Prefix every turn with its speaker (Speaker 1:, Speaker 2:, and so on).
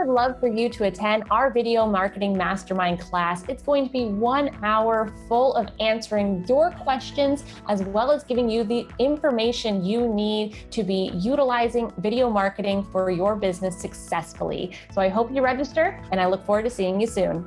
Speaker 1: would love for you to attend our video marketing mastermind class. It's going to be one hour full of answering your questions, as well as giving you the information you need to be utilizing video marketing for your business successfully. So I hope you register and I look forward to seeing you soon.